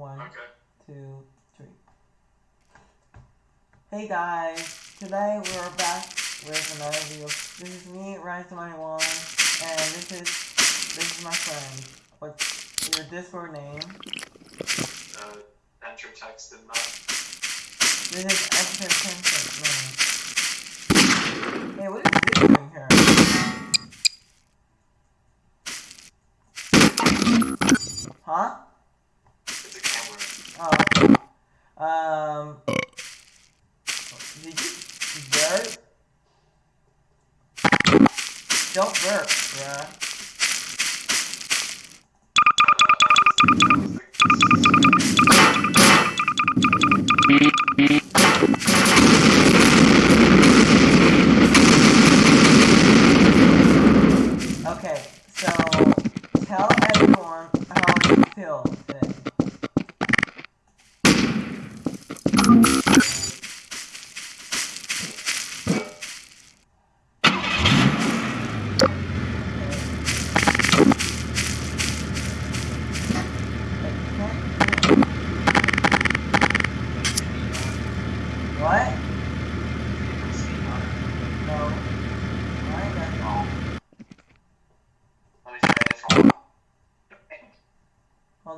One, Okay. two, three. Hey guys, today we're back with another video. This is me, Rise91, and this is this is my friend. What's your Discord name? Uh, enter text in that. This is extra Tencent name. Hey, what is this doing here? Huh? Oh. Um, did you burp? Don't burp, bruh. Okay, so tell everyone how you feel today. What? No. Why not?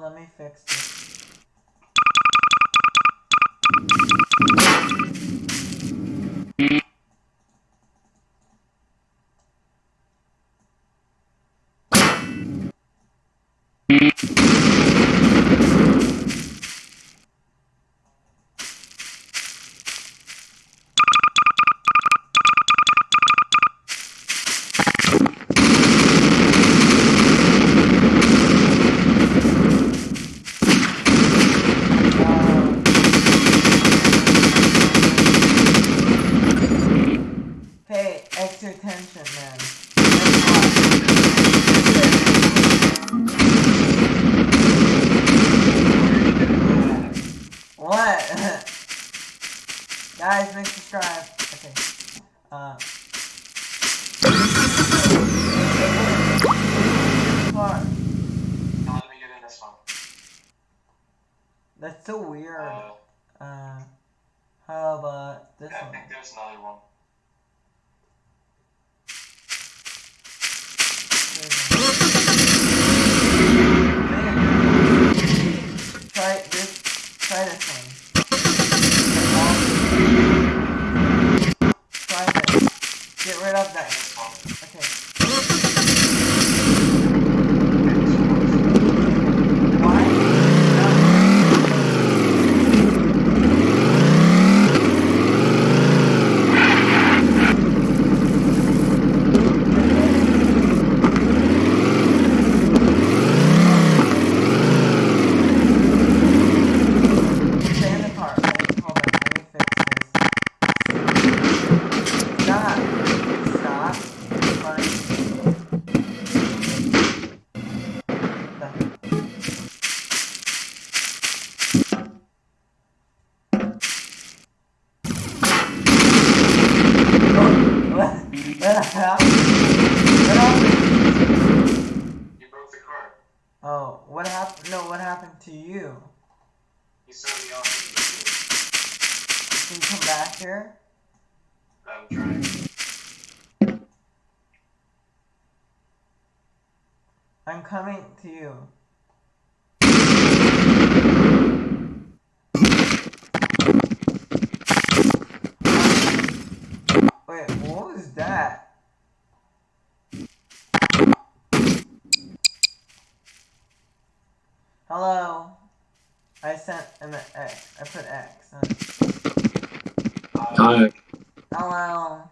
Hold on, coming to you. Wait, what was that? Hello. I sent an X. I put X. Uh, Hello.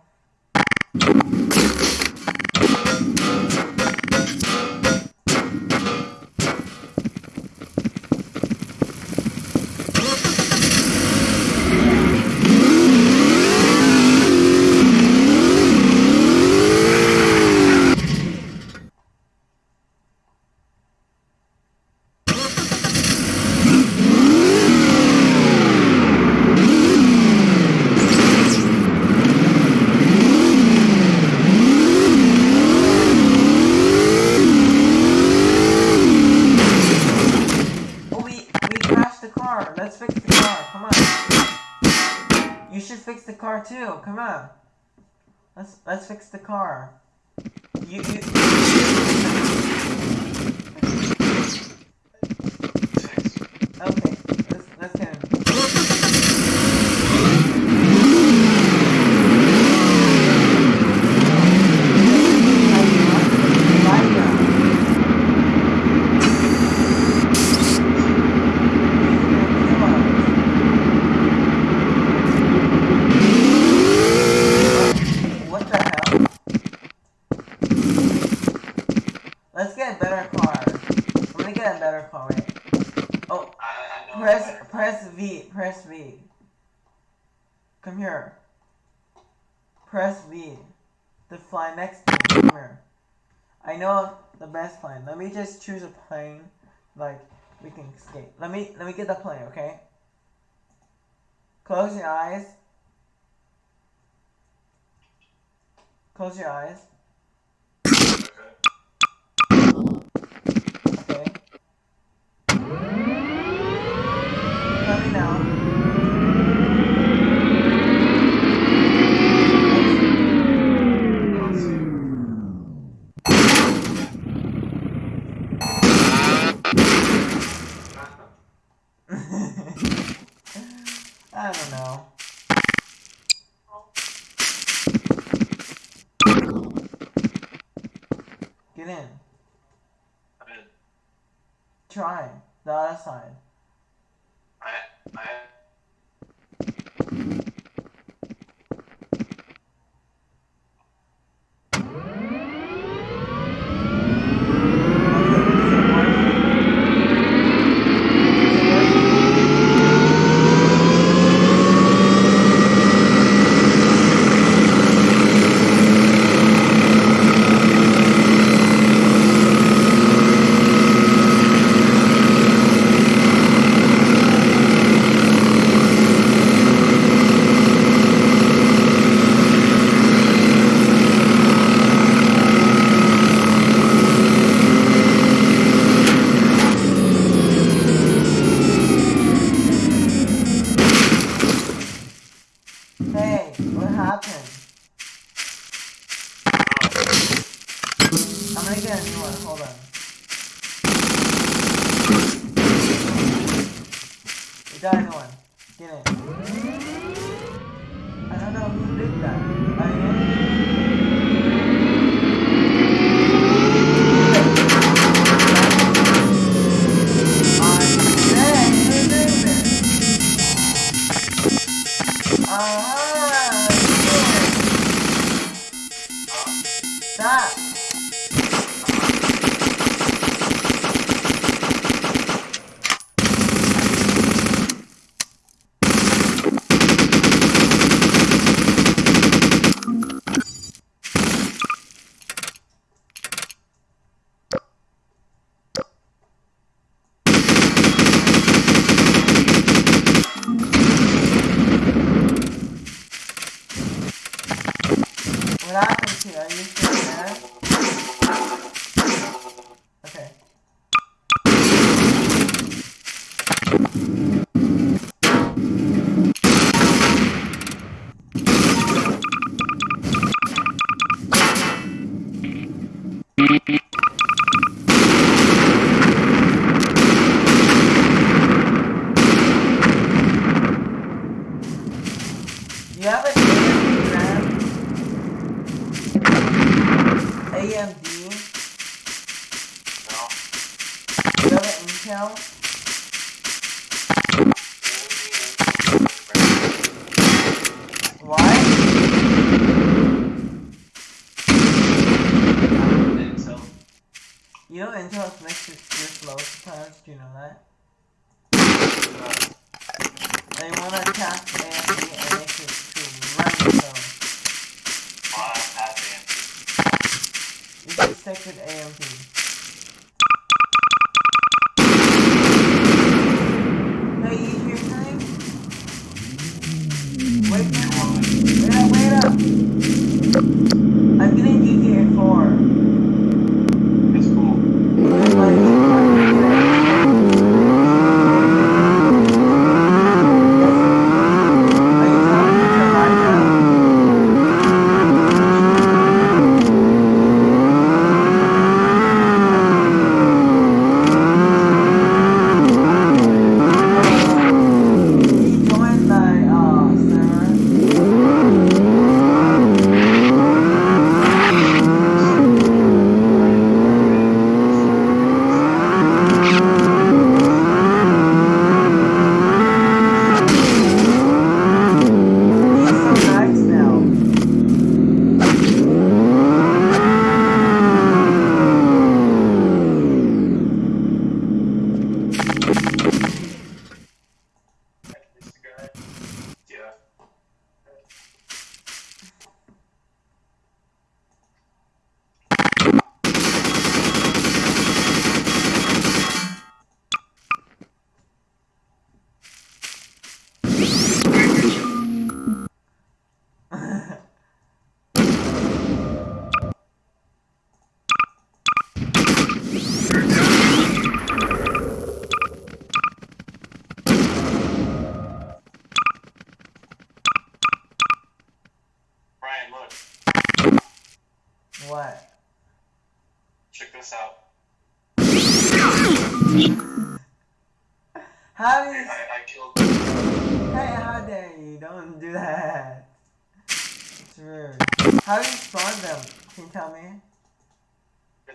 here. Press V. The fly next to me. Come. I know the best plane. Let me just choose a plane like we can escape. Let me let me get the plane, okay? Close your eyes. Close your eyes.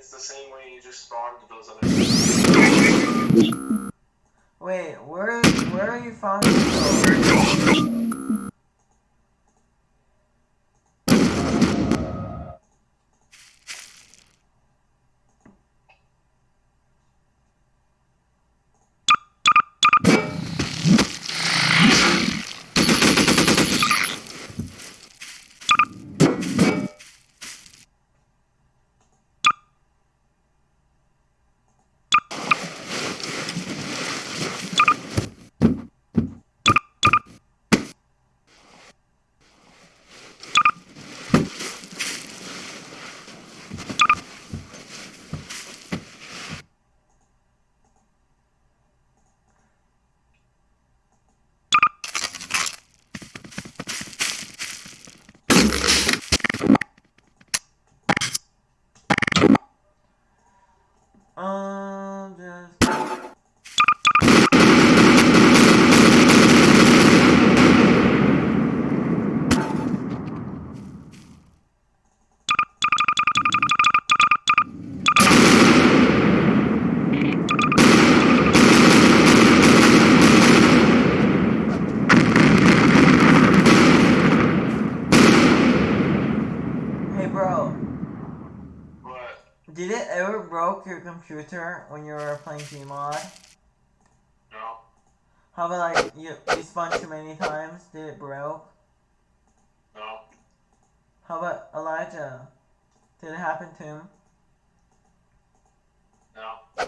It's the same way you just spawned those other. Wait, where where are you from? Bro. What? Did it ever broke your computer when you were playing Gmod? No. How about like you you spun too many times? Did it broke? No. How about Elijah? Did it happen to him? No.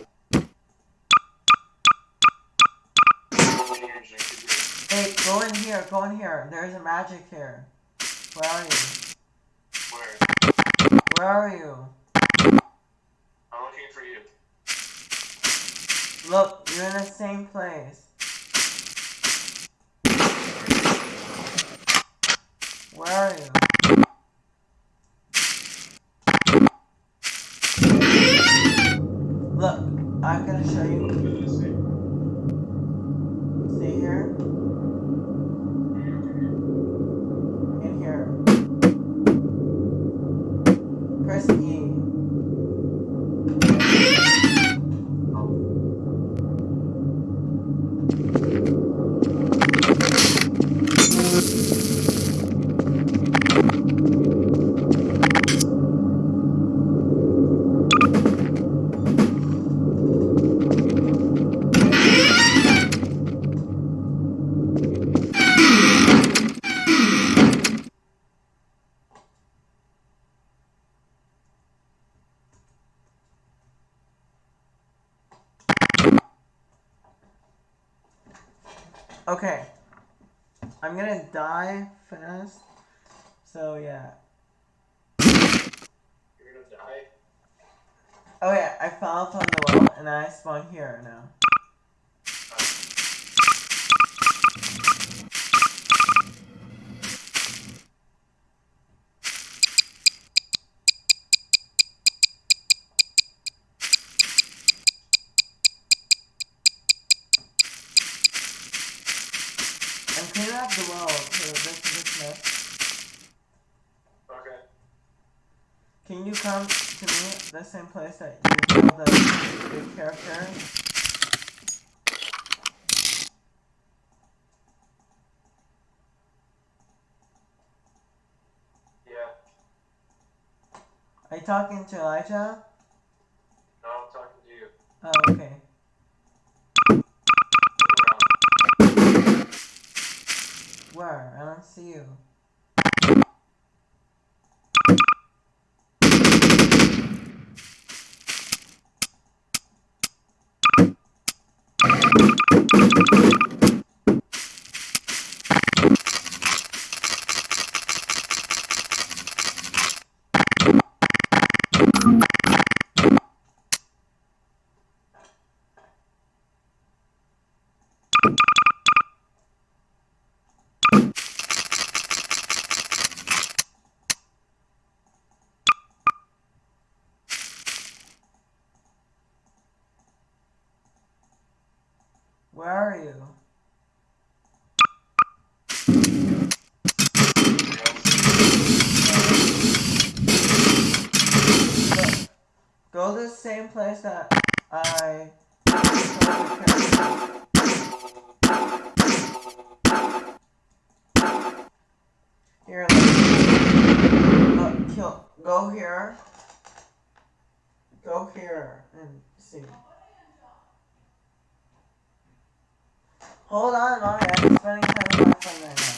Hey, go in here, go in here. There's a magic here. Where are you? Where? Are you? I'm looking for you. Look, you're in the same place. Where are you? Look, I'm gonna show you. See here? Press Okay. I'm gonna die fast. So yeah. You're gonna die. Oh yeah, I fell from the wall and I spawn here now. I'm cleaning up the well for this this mess. Okay. Can you come to me the same place that you killed the big character? Yeah. Are you talking to Elijah? No, I'm talking to you. Oh, okay. See you. Hold on, Mommy. I'm spending time with my friend right now.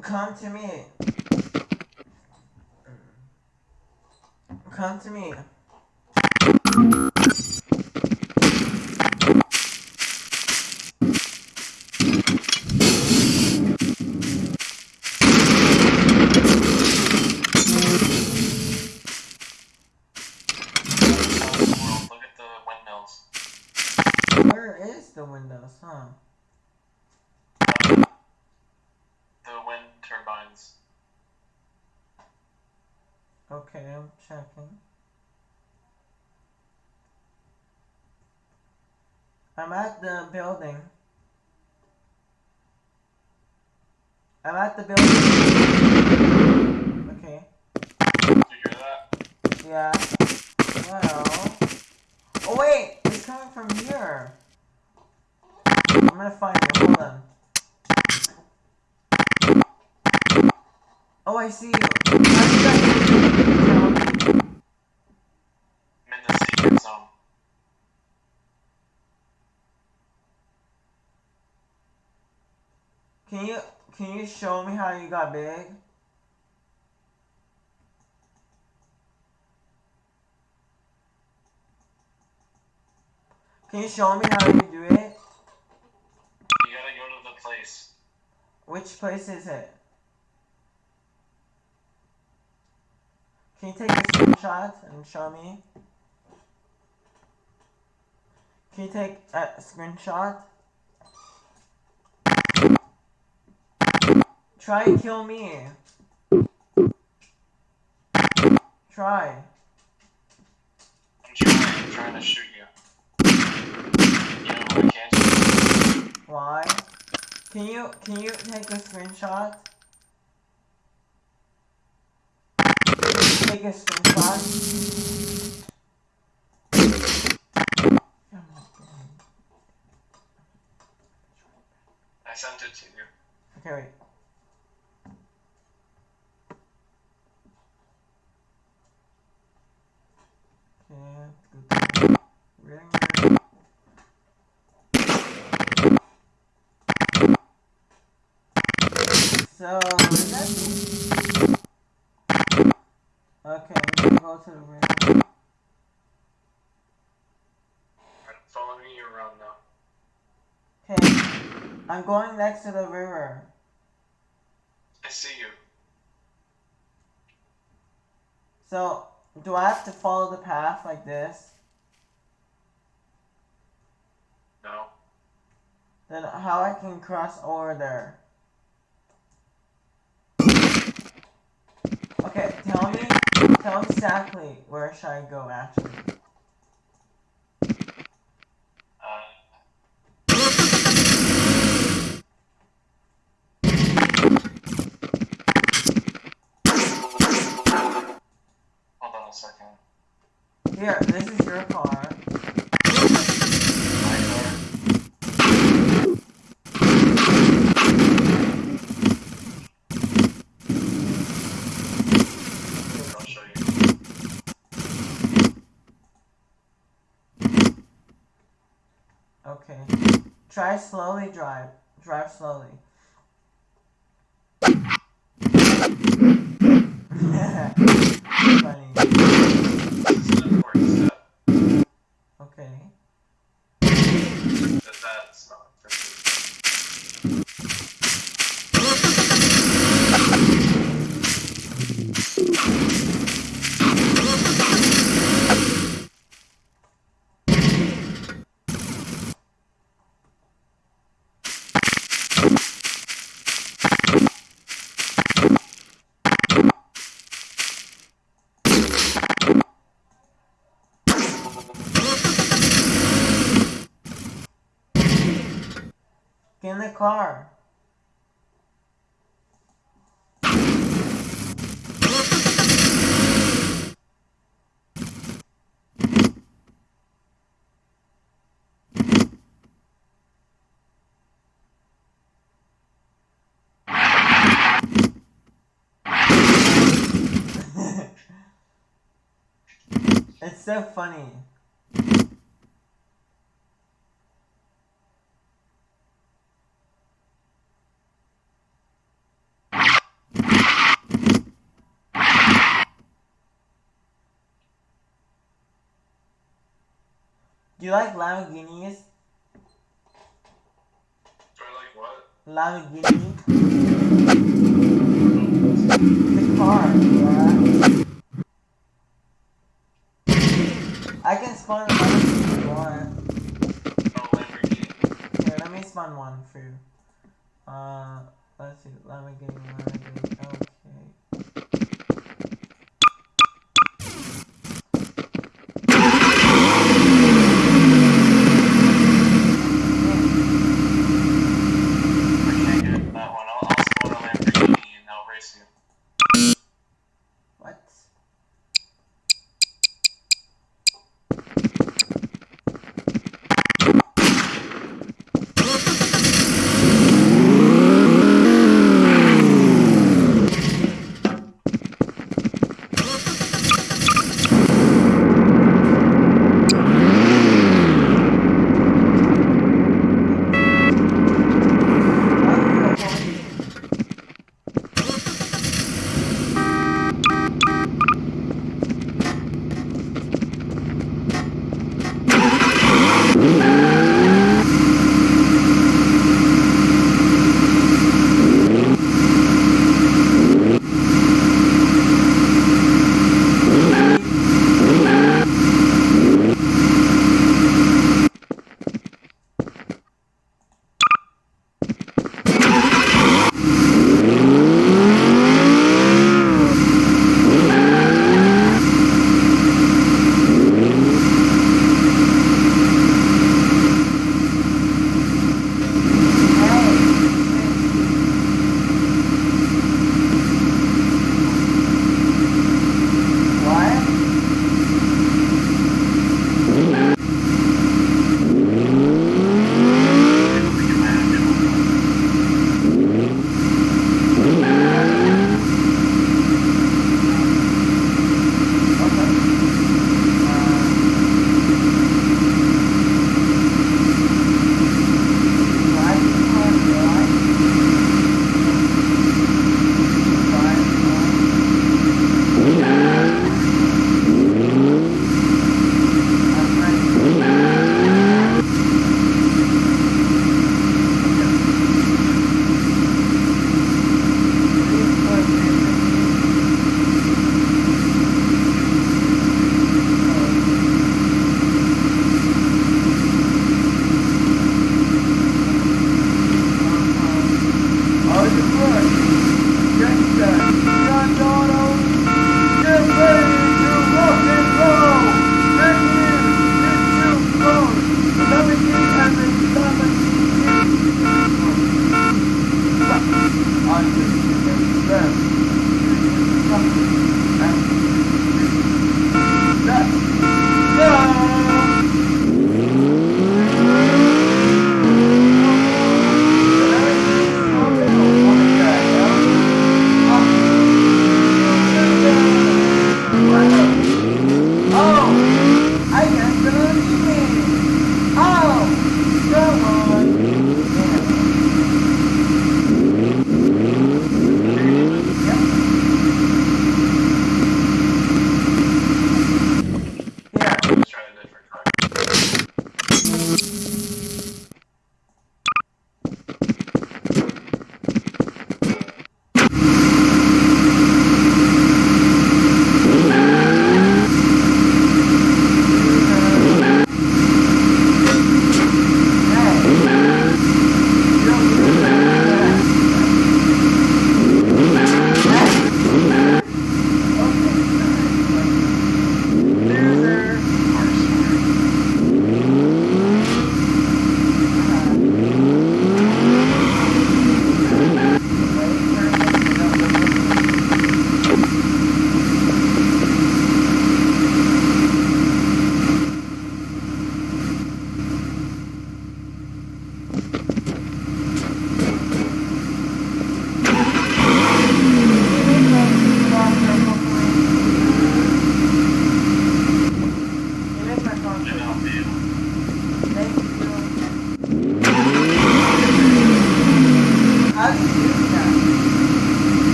Come to me. Come to me. World, look at the windmills. Where is the windows, huh? The wind turbines. Okay, I'm checking. I'm at the building. I'm at the building. Okay. Do you hear that? Yeah. Well. Oh wait, it's coming from here. I'm gonna find you. Hold on. Oh, I see did you tell me? I'm in the secret zone. Can you can you show me how you got big? Can you show me how you do it? You gotta go to the place. Which place is it? Can you take a screenshot and show me? Can you take a screenshot? Try and kill me. Try. I'm trying, I'm trying to shoot you. You know I can't shoot? Why? Can you can you take a screenshot? Take a screenshot. I sent it to you. Okay, wait. Okay, let's go to ring. So, Okay, I'm go to the ring. Alright, follow me around now. Okay, I'm going next to the river. I see you. So, do I have to follow the path like this? No. Then how I can cross over there? Okay, tell me, tell me exactly where should I go actually. Uh, hold on a second. Here, this is your car. My car. I'll show you. Okay. Try slowly drive. Drive slowly. Okay. That that's not for me the car. it's so funny. Do you like Lamborghinis? Do I like what? Lamborghini? The car, yeah. I can spawn a Lamborghini if you want. Oh, Lamborghini. Here, let me spawn one for you. Uh, let's see. Lamborghini, Lamborghini. Okay.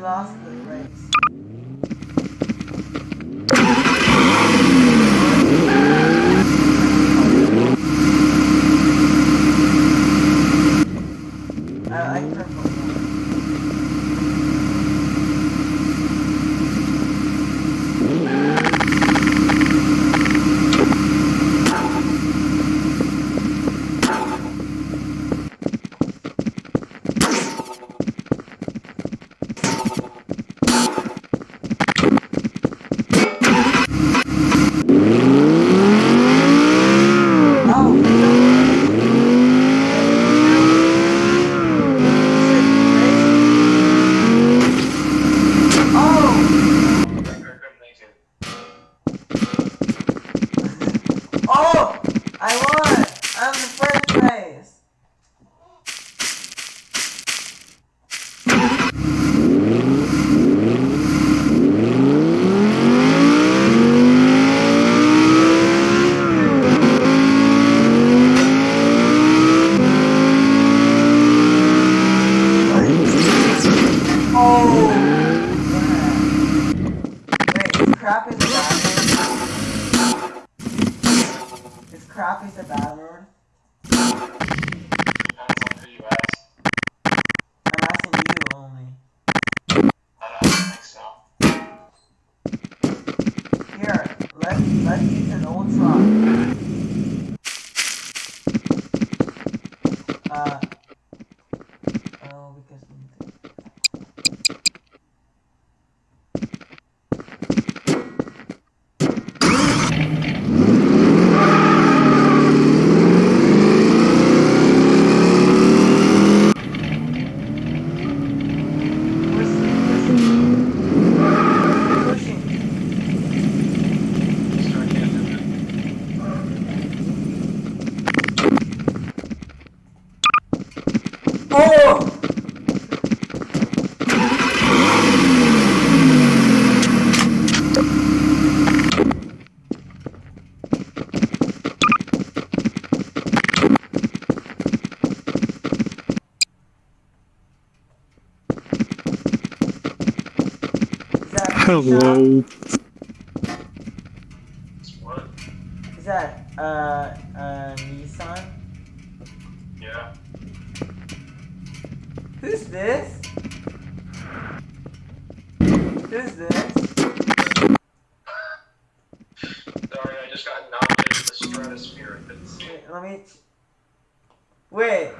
Lost the race. I like purple. more. Oh! I couldn't make it. Oh! I won! I'm in first place! Oh! Wait, is crap is a bad word? Is crap is a bad word? Depends on who you ask. I'm asking you only. I don't think so. Here, let's let's use an old truck. Uh oh because we need to pushing, pushing. So I can't do it. Oh! Is that Hello. What? Is that uh uh Nissan? Yeah. Who's this? Who's this? Sorry, I just got knocked into the stratosphere. I couldn't see it. Wait, let me. Wait.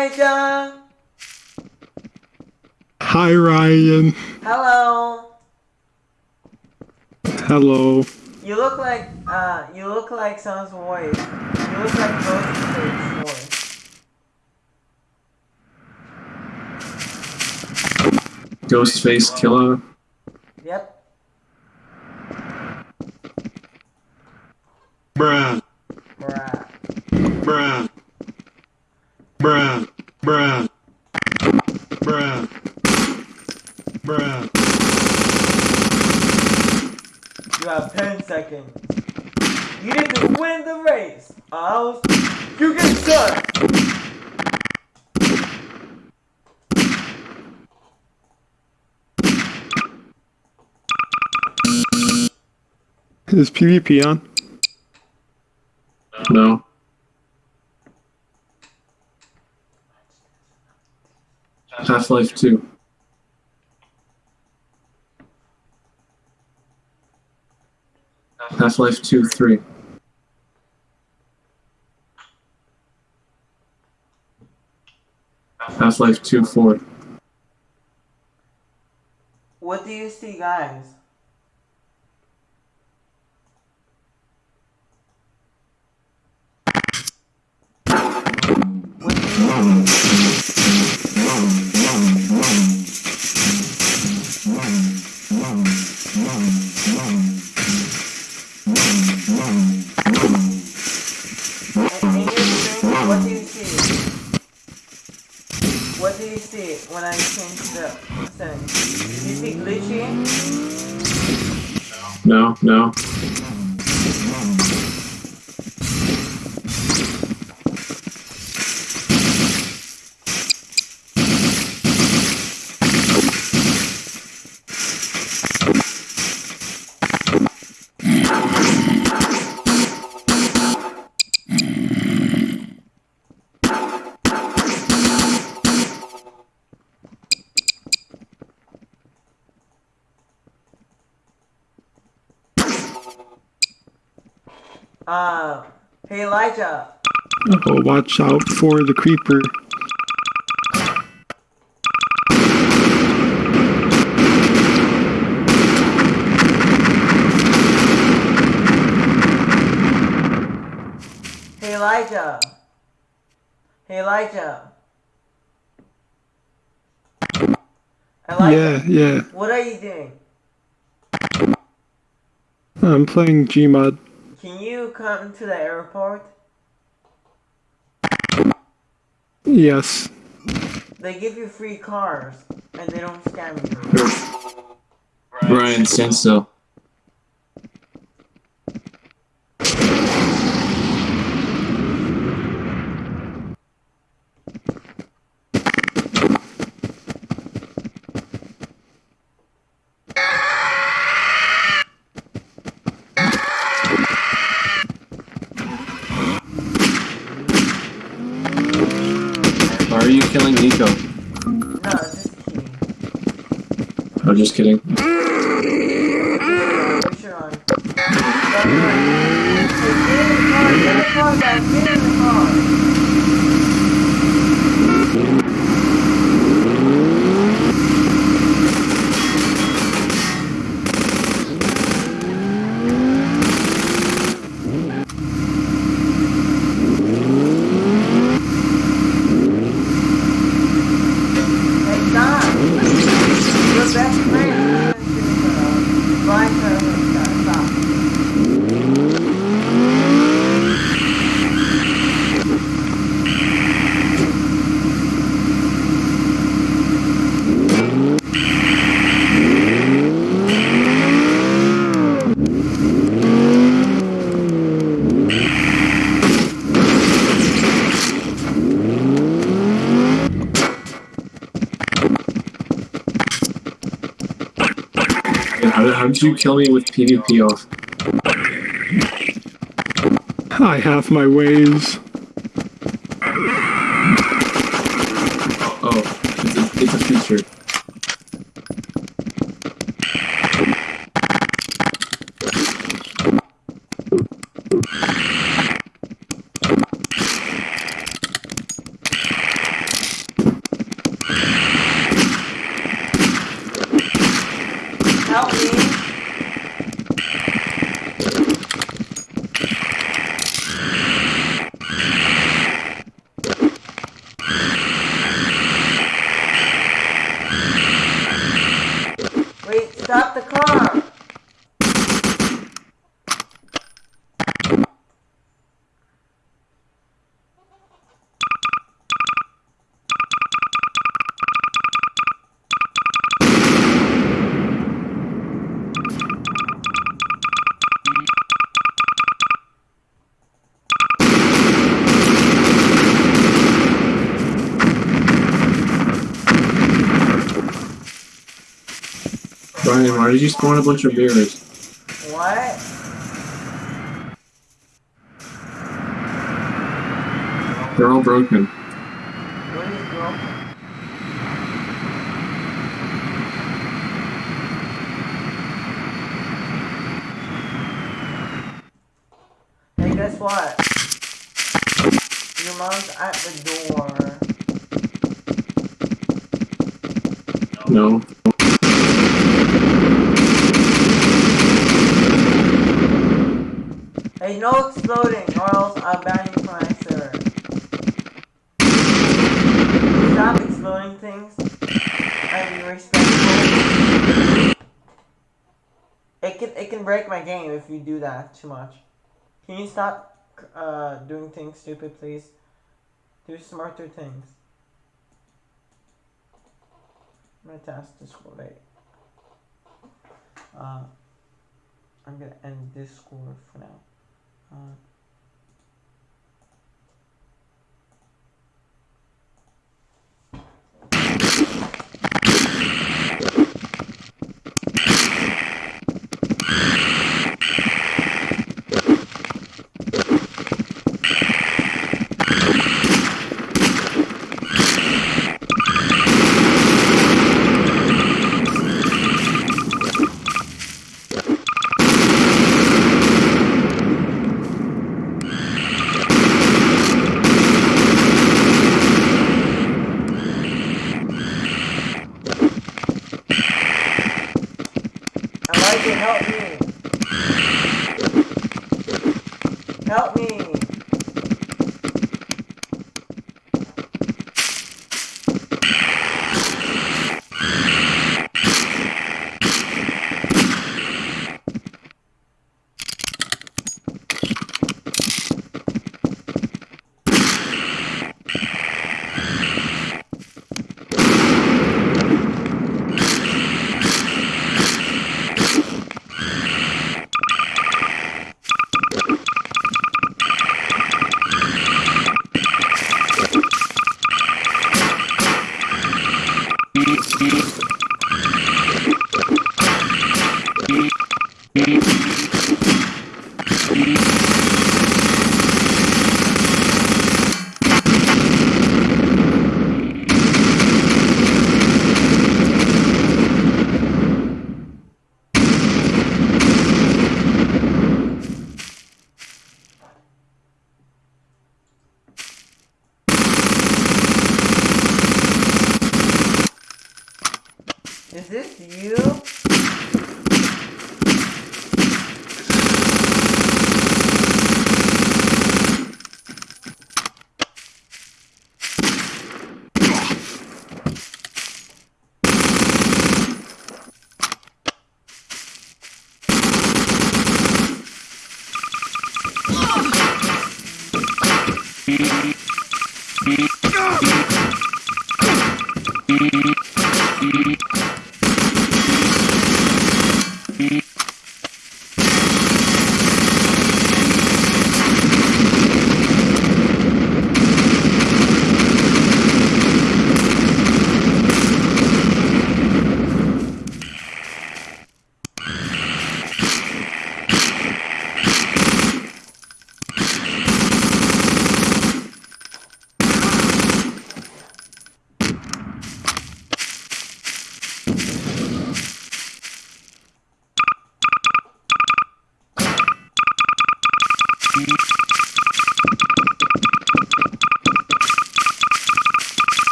Elijah. Hi, Ryan. Hello. Hello. You look like uh, you look like someone's voice. You look like Ghostface's voice. Ghostface Killer. Yep. Bruh. Bruh. Bruh. Bruh. Bruh. Bruh. Bruh. You have 10 seconds. You need to win the race. Or else you get shot. Is PvP on? No. Half Life 2. Half Life 2 3. Half Life 2 4. What do you see, guys? What see? What do you see when I change the settings? Do you see glitchy? No, no. Uh, Elijah. Oh, watch out for the creeper. Hey Elijah. Hey Elijah. Elijah. Yeah, yeah. What are you doing? I'm playing Gmod. Can you come to the airport? Yes. They give you free cars and they don't scam you. Ryan, stand still. Why are you killing Nico? No, just kidding. Oh, just kidding. Push her on. Get in the car, get in the car, guys, get in the car. Hey, stop! Your best friend is uh, blind her. Stop. You kill me with PvP off? I have my ways. Why did you spawn a bunch of mirrors? What? They're all broken. What is broken? Hey, guess what? Your mom's at the door. No. Hey, no exploding, or else I'll ban you from my server. Stop exploding things. And be respectful. It can it can break my game if you do that too much. Can you stop uh, doing things stupid, please? Do smarter things. I'm gonna test this. Wait. uh, I'm gonna end this score for now. Uh,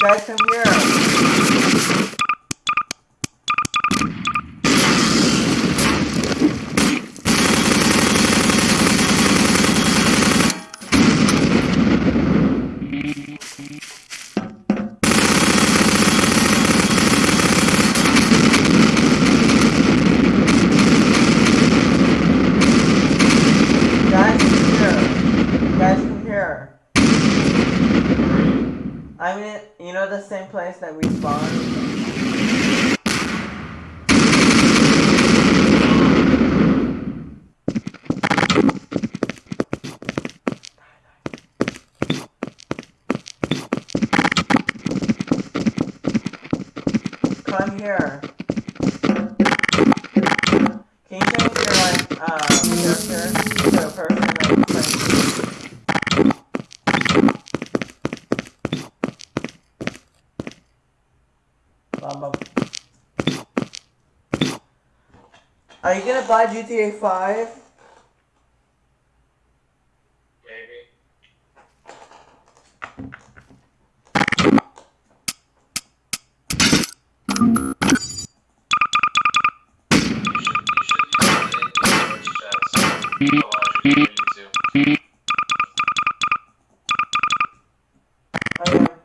Guys, come here. Guys, come here. Guys, come here. I'm in, you know the same place that we spawned? Come here. Can you change your like um character to a person that looks like you? Bum, bum. Are you gonna buy GTA 5? Maybe. You should, you should use the English voice chat so it allows you to do YouTube. Oh yeah.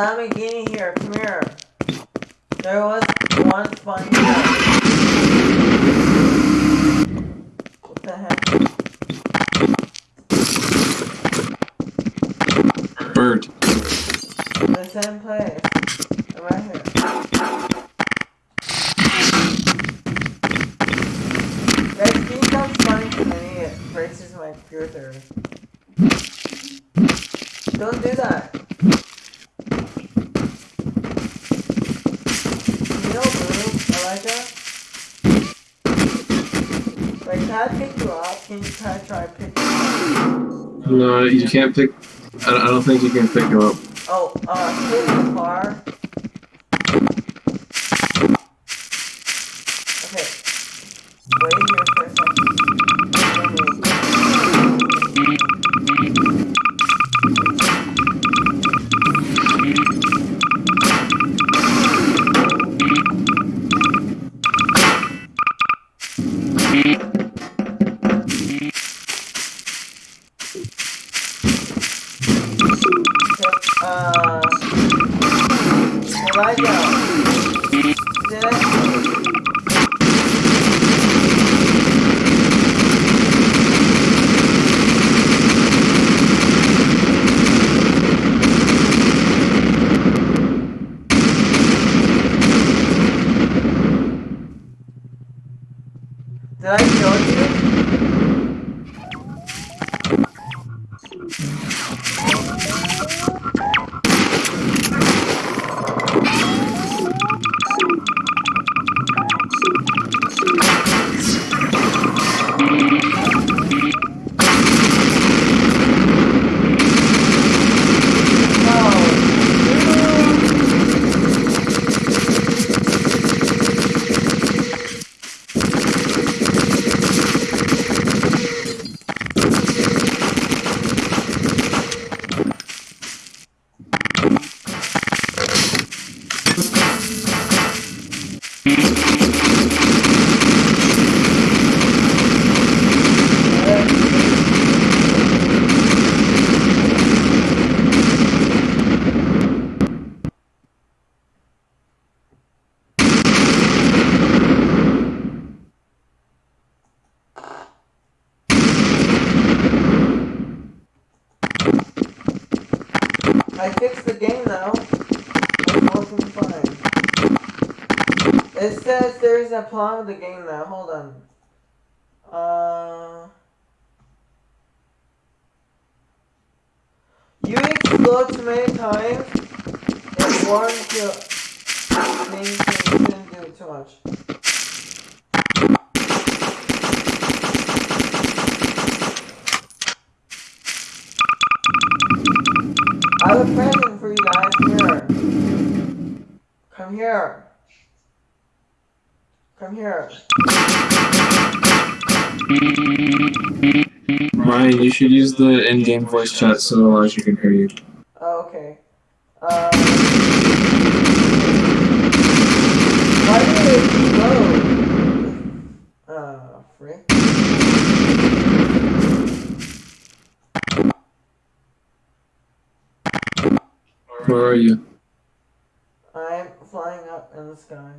What? There's a Lamborghini here. Come here. There was one spawn here. What the heck? Bird. The same place. Right here. Guys, can you stop spawning too many? It raises my computer. Don't do that. You know Blue, Elijah? Wait, can I pick you up? Can you try try pick me up? You can't pick. I I don't think you can pick him up. Oh, uh, a with the game now. Hold on. Uh. You too many times. It warns you. Means you shouldn't do too much. I have a present for you guys. Here. Come here. Come here. Ryan, you should use the in-game voice chat so Elijah can hear you. Oh, okay. Um, why did it explode? Uh, frick. Where are you? I'm flying up in the sky.